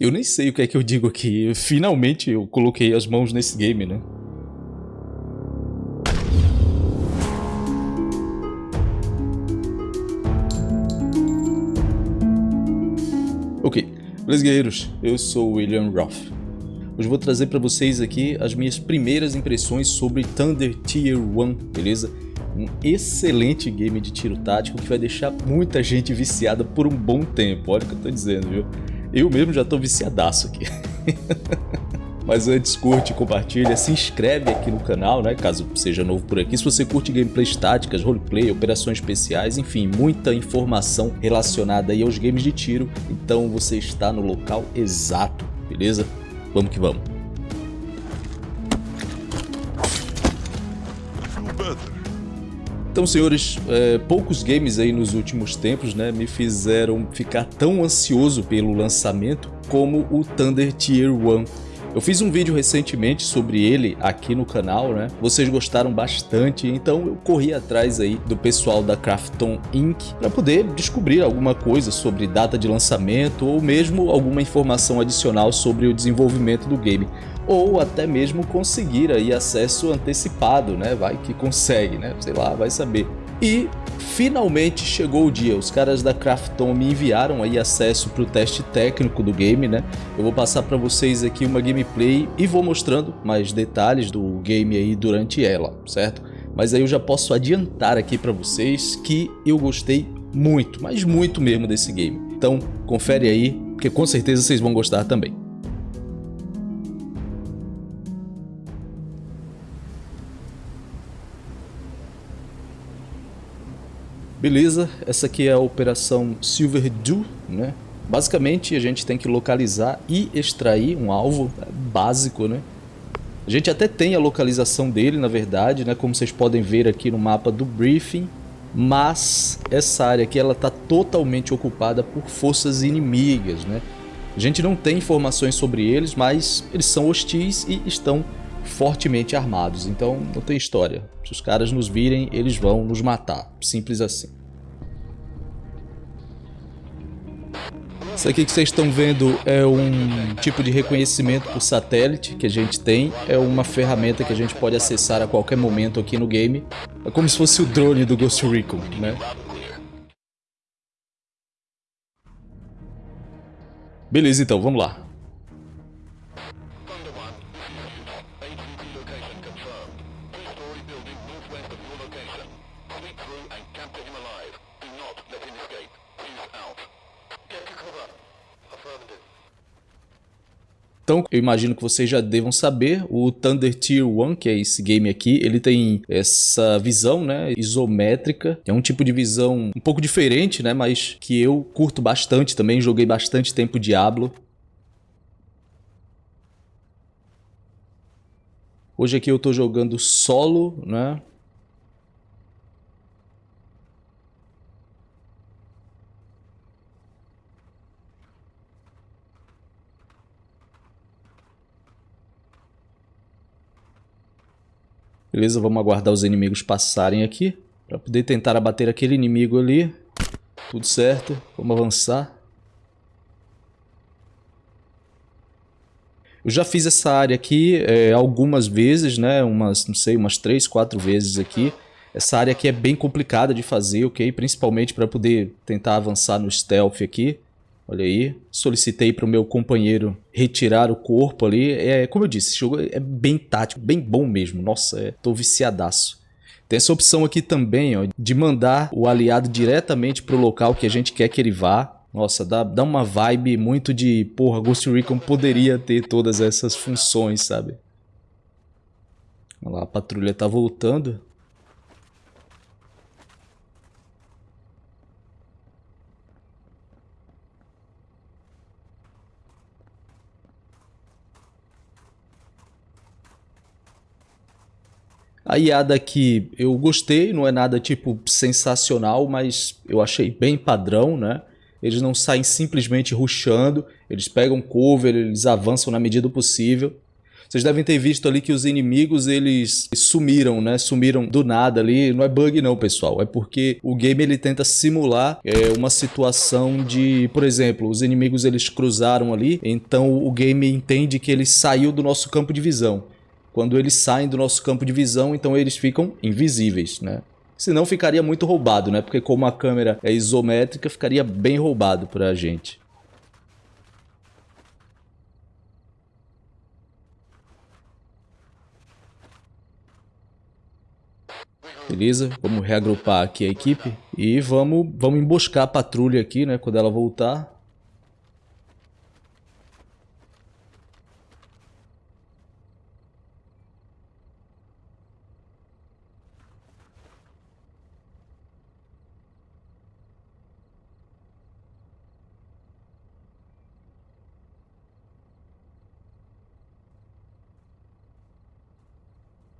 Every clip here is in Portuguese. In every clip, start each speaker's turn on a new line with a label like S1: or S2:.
S1: Eu nem sei o que é que eu digo aqui. Finalmente eu coloquei as mãos nesse game, né? Ok, beleza guerreiros, eu sou William Roth. Hoje vou trazer para vocês aqui as minhas primeiras impressões sobre Thunder Tier 1, beleza? Um excelente game de tiro tático que vai deixar muita gente viciada por um bom tempo, olha o que eu tô dizendo, viu? Eu mesmo já tô viciadaço aqui. Mas antes, curte, compartilha, se inscreve aqui no canal, né, caso seja novo por aqui. Se você curte gameplays táticas, roleplay, operações especiais, enfim, muita informação relacionada aí aos games de tiro, então você está no local exato, beleza? Vamos que vamos. Então, senhores, é, poucos games aí nos últimos tempos né, me fizeram ficar tão ansioso pelo lançamento como o Thunder Tier 1. Eu fiz um vídeo recentemente sobre ele aqui no canal, né? Vocês gostaram bastante, então eu corri atrás aí do pessoal da Crafton Inc. para poder descobrir alguma coisa sobre data de lançamento ou mesmo alguma informação adicional sobre o desenvolvimento do game ou até mesmo conseguir aí acesso antecipado, né? Vai que consegue, né? Sei lá, vai saber. E finalmente chegou o dia, os caras da Krafton me enviaram aí acesso para o teste técnico do game, né? Eu vou passar para vocês aqui uma gameplay e vou mostrando mais detalhes do game aí durante ela, certo? Mas aí eu já posso adiantar aqui para vocês que eu gostei muito, mas muito mesmo desse game. Então confere aí, porque com certeza vocês vão gostar também. Beleza, essa aqui é a operação Silver Dew, né? Basicamente a gente tem que localizar e extrair um alvo básico, né? A gente até tem a localização dele, na verdade, né? Como vocês podem ver aqui no mapa do briefing. Mas essa área aqui ela está totalmente ocupada por forças inimigas, né? A gente não tem informações sobre eles, mas eles são hostis e estão fortemente armados, então não tem história. Se os caras nos virem, eles vão nos matar, simples assim. Isso aqui que vocês estão vendo é um tipo de reconhecimento por satélite que a gente tem. É uma ferramenta que a gente pode acessar a qualquer momento aqui no game. É como se fosse o drone do Ghost Recon, né? Beleza, então, vamos lá. Então, eu imagino que vocês já devam saber, o Thunder Tier 1, que é esse game aqui, ele tem essa visão, né, isométrica. É um tipo de visão um pouco diferente, né, mas que eu curto bastante também, joguei bastante tempo Diablo. Hoje aqui eu estou jogando solo, né, Beleza, vamos aguardar os inimigos passarem aqui. Para poder tentar abater aquele inimigo ali. Tudo certo, vamos avançar. Eu já fiz essa área aqui é, algumas vezes, né? Umas, não sei, umas três, quatro vezes aqui. Essa área aqui é bem complicada de fazer, ok? Principalmente para poder tentar avançar no stealth aqui. Olha aí, solicitei para o meu companheiro retirar o corpo ali. É, como eu disse, esse jogo é bem tático, bem bom mesmo. Nossa, é, tô viciadaço. Tem essa opção aqui também, ó, de mandar o aliado diretamente para o local que a gente quer que ele vá. Nossa, dá, dá uma vibe muito de, porra, Ghost Recon poderia ter todas essas funções, sabe? Olha lá, a patrulha tá voltando. A IADA aqui eu gostei, não é nada tipo sensacional, mas eu achei bem padrão, né? Eles não saem simplesmente rushando, eles pegam cover, eles avançam na medida possível. Vocês devem ter visto ali que os inimigos, eles sumiram, né? Sumiram do nada ali. Não é bug não, pessoal. É porque o game, ele tenta simular é, uma situação de... Por exemplo, os inimigos, eles cruzaram ali. Então, o game entende que ele saiu do nosso campo de visão. Quando eles saem do nosso campo de visão, então eles ficam invisíveis, né? Senão ficaria muito roubado, né? Porque como a câmera é isométrica, ficaria bem roubado pra gente. Beleza, vamos reagrupar aqui a equipe e vamos, vamos emboscar a patrulha aqui, né, quando ela voltar.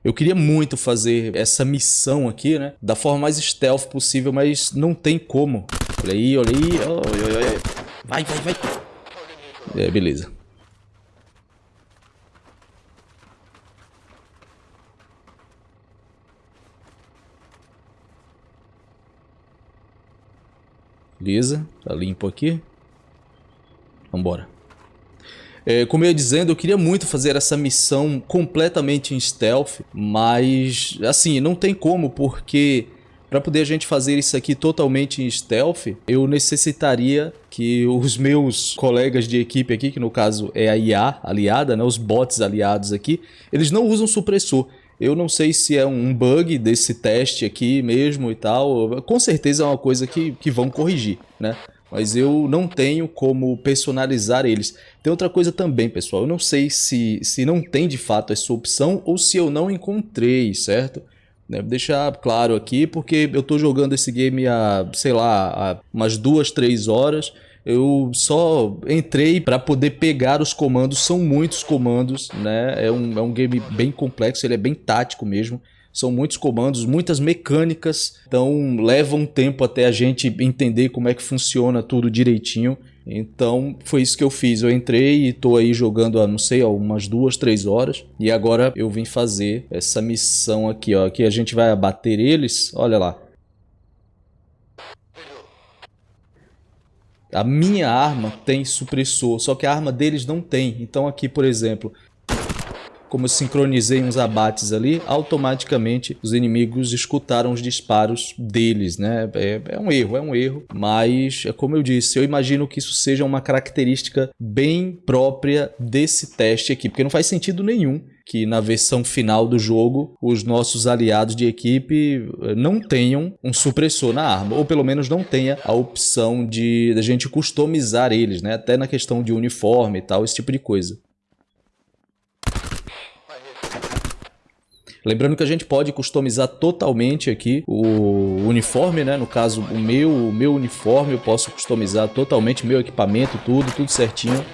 S1: Eu queria muito fazer essa missão aqui, né? Da forma mais stealth possível, mas não tem como. Olha aí, olha aí. Vai, vai, vai. É, beleza. Beleza, tá limpo aqui. Vambora. É, como eu ia dizendo, eu queria muito fazer essa missão completamente em stealth, mas assim, não tem como, porque para poder a gente fazer isso aqui totalmente em stealth, eu necessitaria que os meus colegas de equipe aqui, que no caso é a IA aliada, né, os bots aliados aqui, eles não usam supressor. Eu não sei se é um bug desse teste aqui mesmo e tal. Com certeza é uma coisa que, que vão corrigir, né? Mas eu não tenho como personalizar eles. Tem outra coisa também, pessoal, eu não sei se, se não tem de fato essa opção ou se eu não encontrei, certo? Devo deixar claro aqui, porque eu estou jogando esse game há, sei lá, há umas duas, três horas. Eu só entrei para poder pegar os comandos, são muitos comandos, né? É um, é um game bem complexo, ele é bem tático mesmo. São muitos comandos, muitas mecânicas, então leva um tempo até a gente entender como é que funciona tudo direitinho. Então foi isso que eu fiz. Eu entrei e estou aí jogando há, não sei, umas duas, três horas. E agora eu vim fazer essa missão aqui, ó. Que a gente vai abater eles. Olha lá. A minha arma tem supressor, só que a arma deles não tem. Então aqui, por exemplo, como eu sincronizei uns abates ali, automaticamente os inimigos escutaram os disparos deles, né? É, é, um erro, é um erro, mas é como eu disse, eu imagino que isso seja uma característica bem própria desse teste aqui, porque não faz sentido nenhum que na versão final do jogo os nossos aliados de equipe eh, não tenham um supressor na arma, ou pelo menos não tenha a opção de a gente customizar eles, né? Até na questão de uniforme e tal, esse tipo de coisa. Lembrando que a gente pode customizar totalmente aqui o uniforme, né? No caso, o meu, o meu uniforme eu posso customizar totalmente, meu equipamento, tudo, tudo certinho.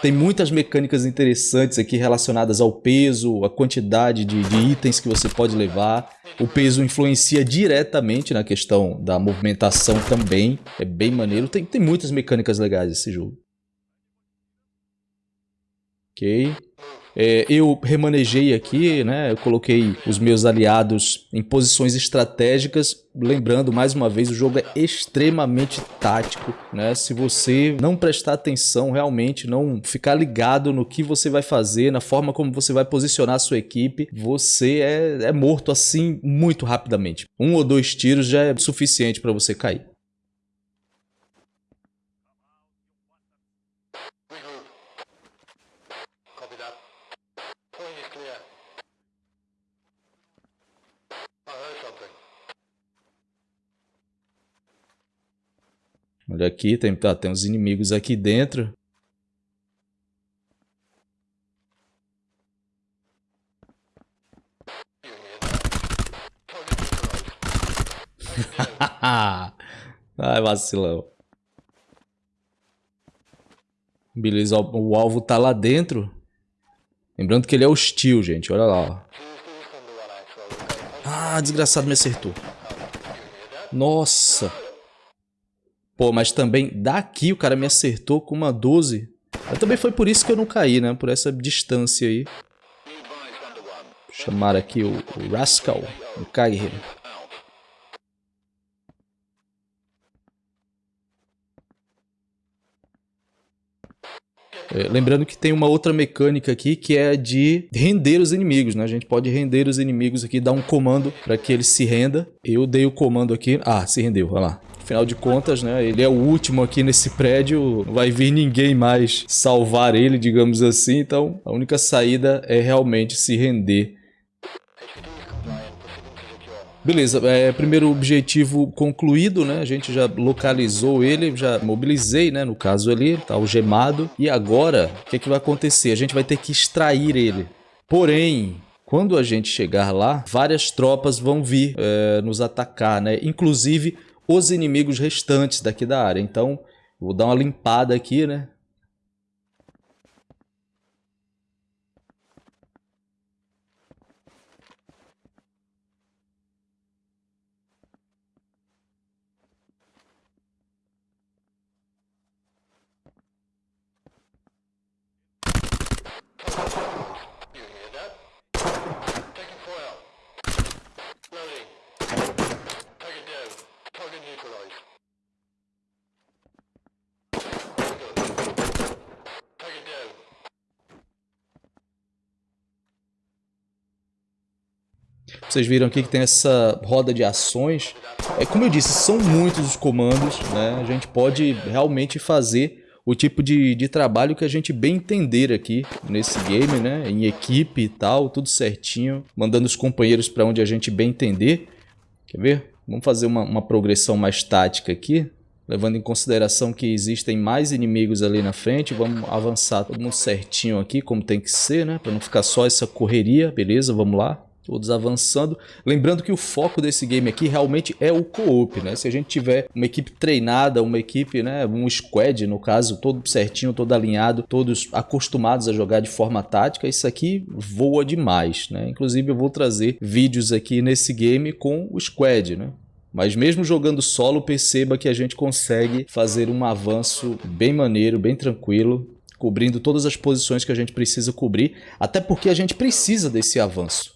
S1: Tem muitas mecânicas interessantes aqui relacionadas ao peso, a quantidade de, de, itens que você pode levar. O peso influencia diretamente na questão da movimentação também. É bem maneiro. Tem, tem muitas mecânicas legais esse jogo. Ok. É, eu remanejei aqui, né? Eu coloquei os meus aliados em posições estratégicas. Lembrando, mais uma vez, o jogo é extremamente tático, né? Se você não prestar atenção realmente, não ficar ligado no que você vai fazer, na forma como você vai posicionar a sua equipe, você é, é morto assim muito rapidamente. Um ou dois tiros já é suficiente para você cair. Olha aqui, tem, tá, tem uns inimigos aqui dentro. Ai, vacilão. Beleza, o alvo tá lá dentro. Lembrando que ele é hostil, gente. Olha lá, ó. Ah, desgraçado me acertou. Nossa. Pô, mas também daqui o cara me acertou com uma 12. Mas também foi por isso que eu não caí, né? Por essa distância aí. Vou chamar aqui o, Rascal, o Kaghe. É, lembrando que tem uma outra mecânica aqui que é de render os inimigos, né? A gente pode render os inimigos aqui, dar um comando para que ele se renda. Eu dei o comando aqui. Ah, se rendeu, olha lá. Afinal de contas, né, ele é o último aqui nesse prédio, não vai vir ninguém mais salvar ele, digamos assim, então a única saída é realmente se render Beleza, é, primeiro objetivo concluído, né? A gente já localizou ele, já mobilizei, né? No caso ali, tá algemado. E agora, o que, é que vai acontecer? A gente vai ter que extrair ele. Porém, quando a gente chegar lá, várias tropas vão vir é, nos atacar, né? Inclusive os inimigos restantes daqui da área. Então, vou dar uma limpada aqui, né? Vocês viram aqui que tem essa roda de ações. É como eu disse, são muitos os comandos, né? A gente pode realmente fazer o tipo de, de trabalho que a gente bem entender aqui nesse game, né? Em equipe e tal, tudo certinho, mandando os companheiros para onde a gente bem entender. Quer ver? Vamos fazer uma, uma progressão mais tática aqui, levando em consideração que existem mais inimigos ali na frente. Vamos avançar todo mundo certinho aqui, como tem que ser, né? Para não ficar só essa correria, beleza? Vamos lá todos avançando. Lembrando que o foco desse game aqui realmente é o co-op, né? Se a gente tiver uma equipe treinada, uma equipe, né, um squad no caso, todo certinho, todo alinhado, todos acostumados a jogar de forma tática, isso aqui voa demais, né? Inclusive eu vou trazer vídeos aqui nesse game com o squad, né? Mas mesmo jogando solo, perceba que a gente consegue fazer um avanço bem maneiro, bem tranquilo, cobrindo todas as posições que a gente precisa cobrir, até porque a gente precisa desse avanço.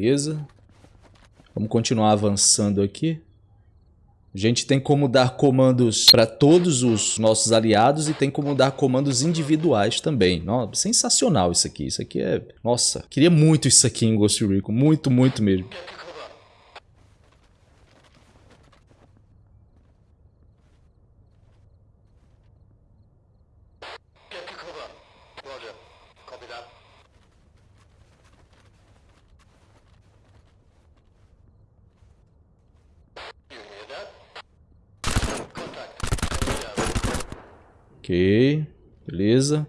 S1: Beleza. Vamos continuar avançando aqui. A gente tem como dar comandos para todos os nossos aliados e tem como dar comandos individuais também. Nossa, sensacional isso aqui. Isso aqui é... Nossa, queria muito isso aqui em Ghost Recon. Muito, muito mesmo. Ok, beleza.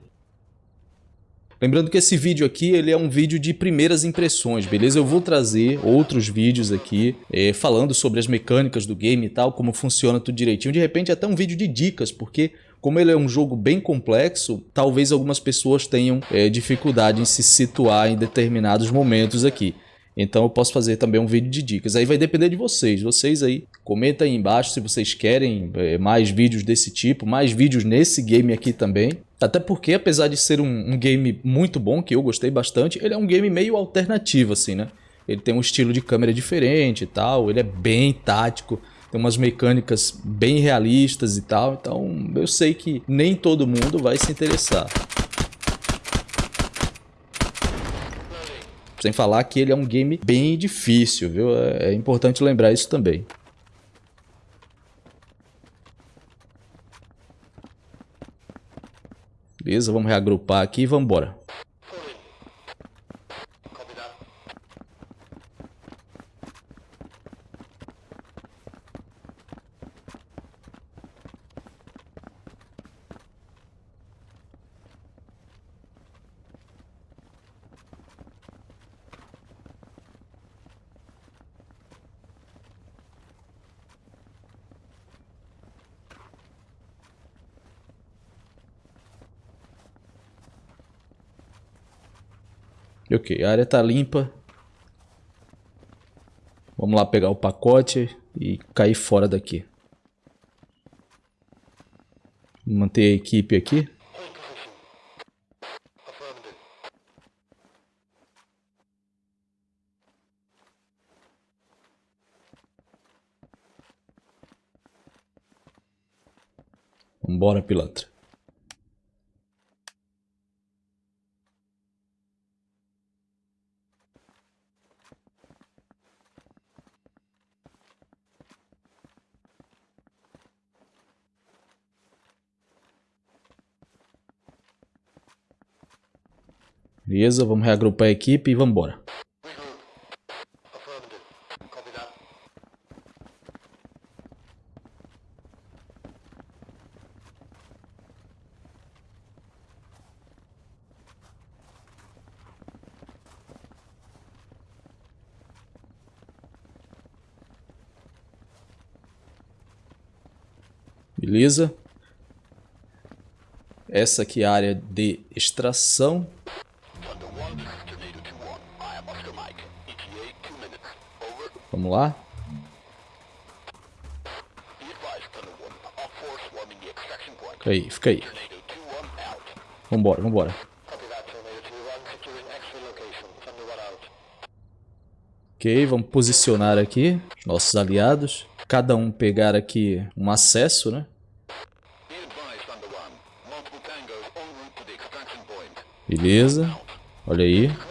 S1: Lembrando que esse vídeo aqui ele é um vídeo de primeiras impressões, beleza? Eu vou trazer outros vídeos aqui é, falando sobre as mecânicas do game e tal, como funciona tudo direitinho. De repente até um vídeo de dicas, porque como ele é um jogo bem complexo, talvez algumas pessoas tenham é, dificuldade em se situar em determinados momentos aqui. Então eu posso fazer também um vídeo de dicas. Aí vai depender de vocês. Vocês aí, comenta aí embaixo se vocês querem é, mais vídeos desse tipo, mais vídeos nesse game aqui também. Até porque, apesar de ser um, um, game muito bom, que eu gostei bastante, ele é um game meio alternativo, assim, né? Ele tem um estilo de câmera diferente e tal, ele é bem tático, tem umas mecânicas bem realistas e tal, então eu sei que nem todo mundo vai se interessar. Sem falar que ele é um game bem difícil, viu? É, é importante lembrar isso também. Beleza, vamos reagrupar aqui e vamos embora. Ok, a área tá limpa. Vamos lá pegar o pacote e cair fora daqui. Manter a equipe aqui. Vambora, pilantra. Beleza, vamos reagrupar a equipe e vamos embora. Beleza. Essa aqui é a área de extração. Vamos lá. Fica aí, fica aí. Vambora, vambora. Ok, vamos posicionar aqui nossos aliados. Cada um pegar aqui um acesso, né? Beleza. Olha aí.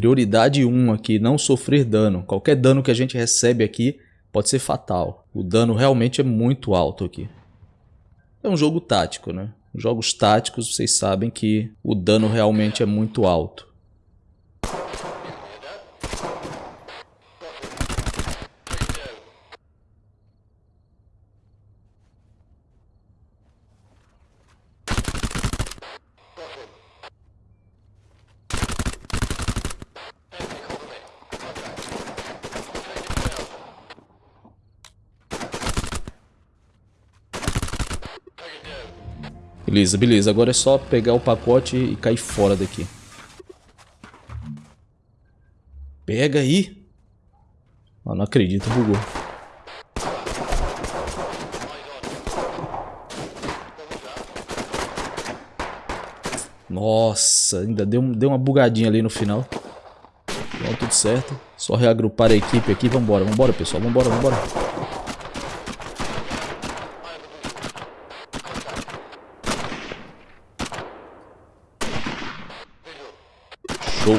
S1: Prioridade 1 aqui, não sofrer dano. Qualquer dano que a gente recebe aqui pode ser fatal. O dano realmente é muito alto aqui. É um jogo tático, né? Jogos táticos, vocês sabem que o dano realmente é muito alto. Beleza, beleza. Agora é só pegar o pacote e cair fora daqui. Pega aí. Ah, não acredito, bugou. Nossa, ainda deu, deu uma bugadinha ali no final. Então, tudo certo. Só reagrupar a equipe aqui. Vambora, vambora, pessoal. Vambora, vambora. Show.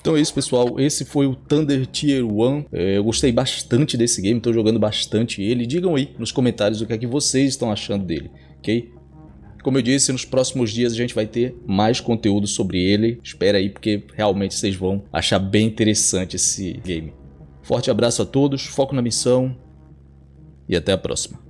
S1: Então isso, pessoal. Esse foi o Thunder Tier 1. É, eu gostei bastante desse game, estou jogando bastante ele. Digam aí nos comentários o que é que vocês estão achando dele, ok? Como eu disse, nos próximos dias a gente vai ter mais conteúdo sobre ele. Espera aí, porque realmente vocês vão achar bem interessante esse game. Forte abraço a todos, foco na missão e até a próxima.